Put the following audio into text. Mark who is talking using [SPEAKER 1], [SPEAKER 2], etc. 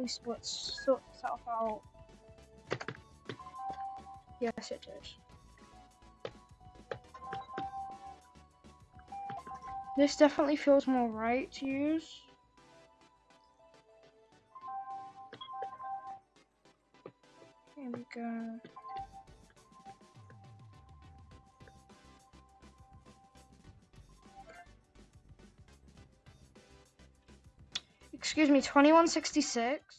[SPEAKER 1] Hopefully split sort itself out. Yes, it does. This definitely feels more right to use. Here we go. Excuse me, 2166.